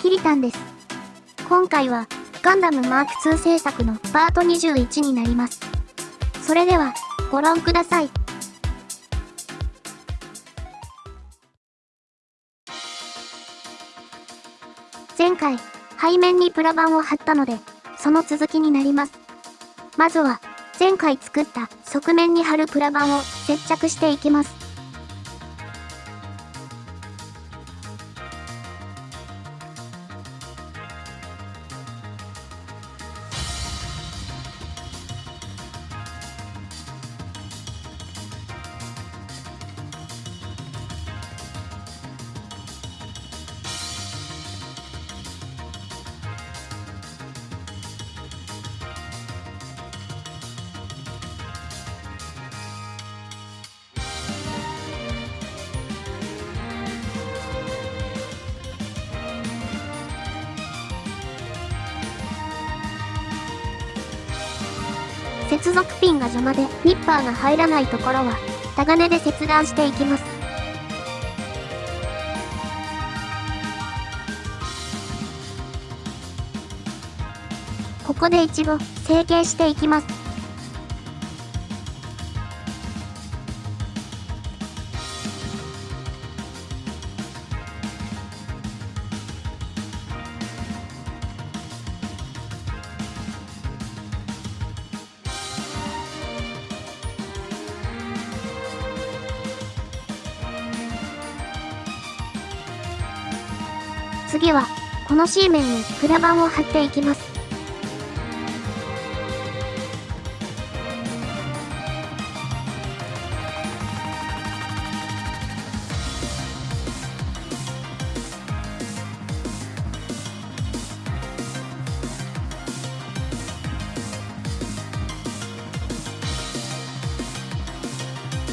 キリタンです。今回は、ガンダムマーク2制作のパート21になります。それでは、ご覧ください。前回、背面にプラ板を貼ったので、その続きになります。まずは、前回作った側面に貼るプラ板を接着していきます。接続ピンが邪魔でニッパーが入らないところは、タガネで切断していきます。ここで一度成形していきます。次は、この C 面にプラ板を貼っていきます。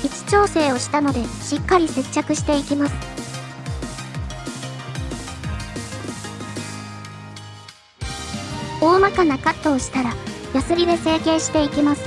位置調整をしたのでしっかり接着していきます。細かなカットをしたら、ヤスリで成形していきます。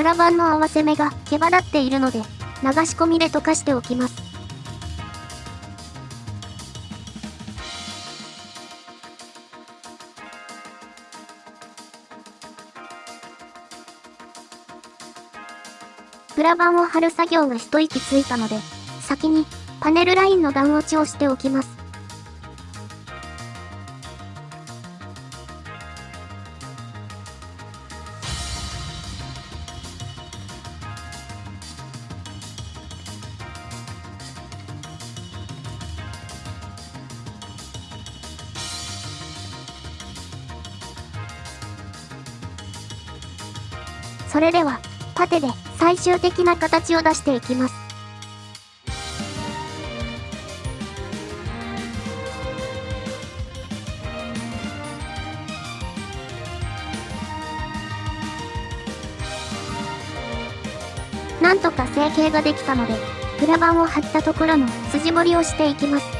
プラ板の合わせ目が毛羽立っているので、流し込みで溶かしておきます。プラ板を貼る作業が一息ついたので、先にパネルラインの段落ちをしておきます。それでは、パテで最終的な形を出していきます。なんとか成形ができたので、プラ板を貼ったところの筋彫りをしていきます。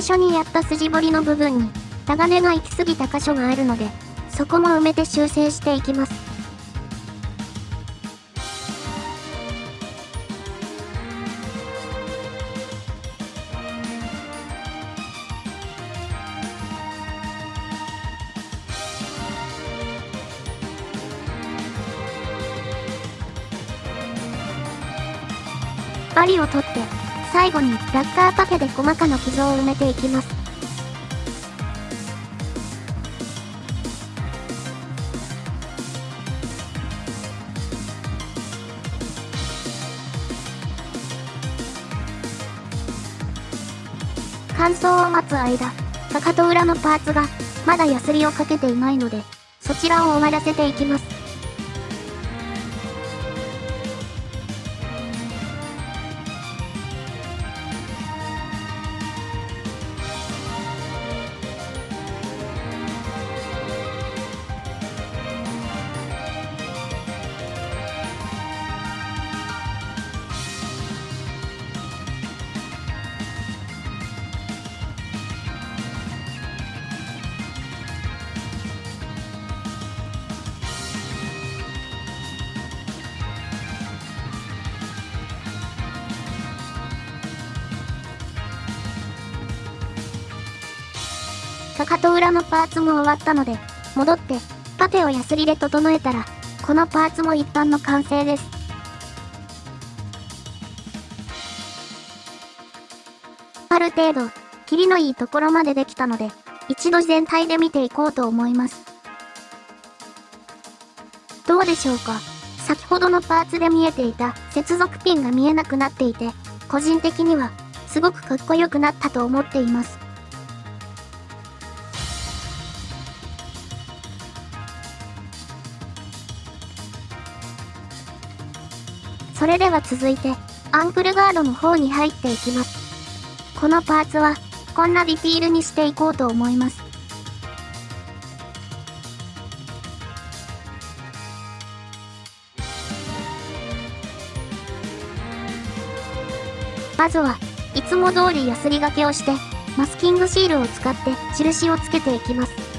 最初にやった筋彫りの部分に、タガネが行き過ぎた箇所があるので、そこも埋めて修正していきます。針を取って最後にラッカーパフェで細かな傷を埋めていきます。乾燥を待つ間、かかと裏のパーツが、まだヤスリをかけていないので、そちらを終わらせていきます。かかと裏のパーツも終わったので、戻って、パテをヤスリで整えたら、このパーツも一般の完成です。ある程度、キリのいいところまでできたので、一度全体で見ていこうと思います。どうでしょうか？先ほどのパーツで見えていた接続ピンが見えなくなっていて、個人的には、すごくかっこよくなったと思っています。それでは続いて、アンクルガードの方に入っていきます。このパーツは、こんなディティールにしていこうと思います。まずは、いつも通りヤスリがけをして、マスキングシールを使って印をつけていきます。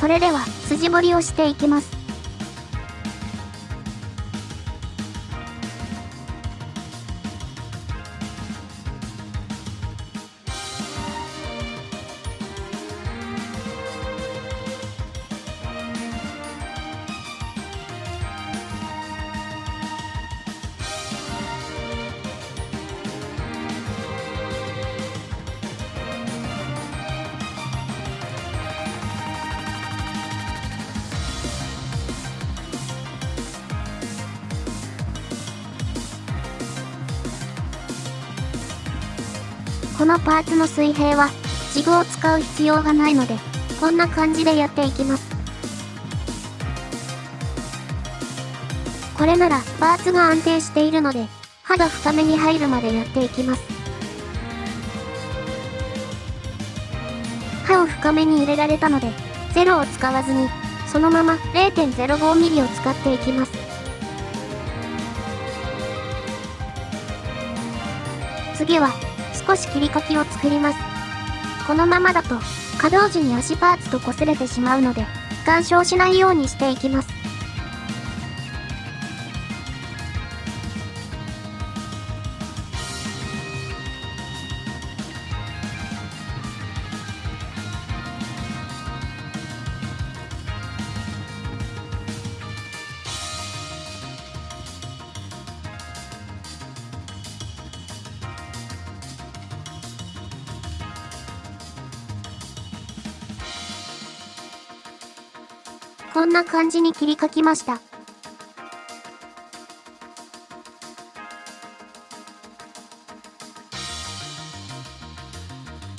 それでは、筋彫りをしていきます。このパーツの水平は、ジグを使う必要がないので、こんな感じでやっていきます。これなら、パーツが安定しているので、刃が深めに入るまでやっていきます。刃を深めに入れられたので、ゼロを使わずに、そのまま 0.05mm を使っていきます。次は、少し切り欠きを作ります。このままだと、可動時に足パーツと擦れてしまうので、干渉しないようにしていきます。こんな感じに切り書きました。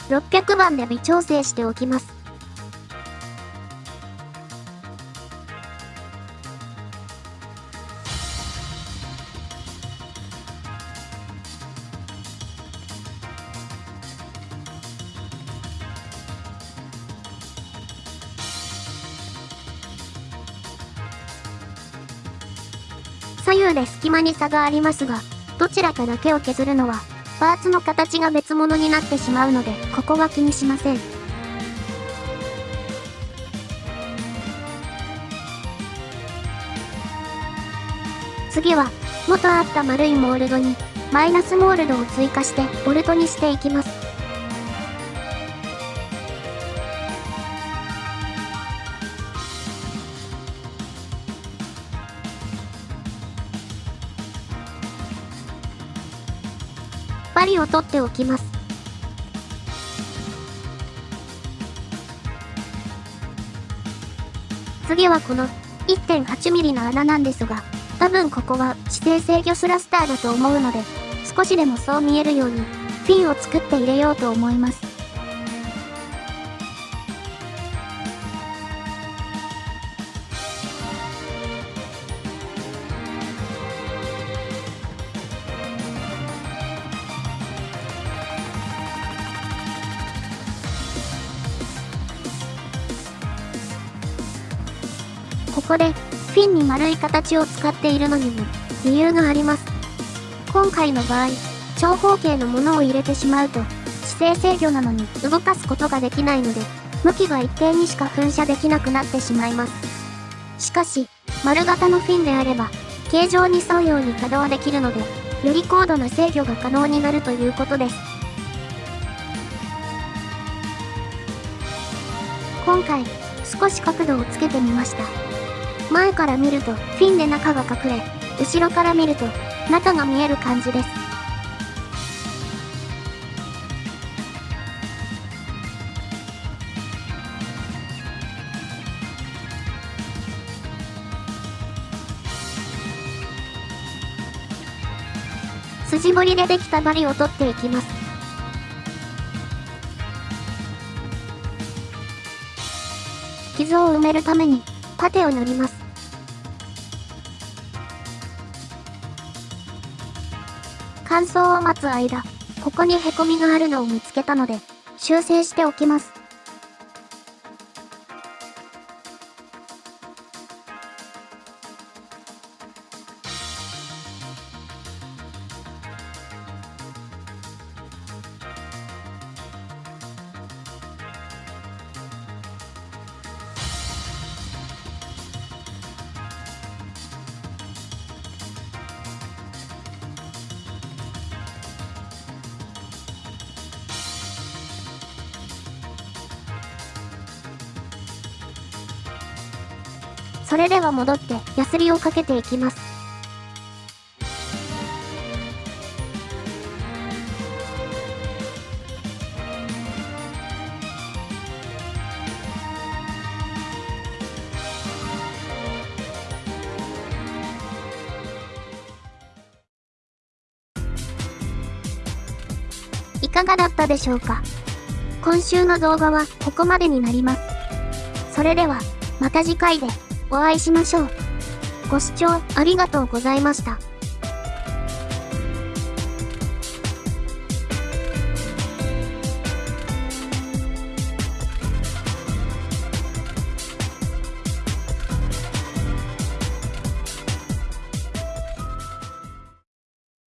600番で微調整しておきます。左右で隙間に差がありますが、どちらかだけを削るのは、パーツの形が別物になってしまうので、ここは気にしません。次は、元あった丸いモールドに、マイナスモールドを追加してボルトにしていきます。針を取っておきます。次はこの 1.8mm の穴なんですが、多分ここは指定制御スラスターだと思うので、少しでもそう見えるように、フィンを作って入れようと思います。で、フィンに丸い形を使っているのにも、理由があります。今回の場合、長方形のものを入れてしまうと、姿勢制御なのに動かすことができないので、向きが一定にしか噴射できなくなってしまいます。しかし、丸型のフィンであれば、形状に沿うように稼働できるので、より高度な制御が可能になるということです。今回、少し角度をつけてみました。前から見るとフィンで中が隠れ、後ろから見ると中が見える感じです。筋彫りでできた針を取っていきます。傷を埋めるためにパテを塗ります。乾燥を待つ間、ここにへこみがあるのを見つけたので、修正しておきます。それでは戻ってヤスリをかけていきます。いかがだったでしょうか？今週の動画はここまでになります。それでは、また次回で。お会いしましょう。ご視聴ありがとうございました。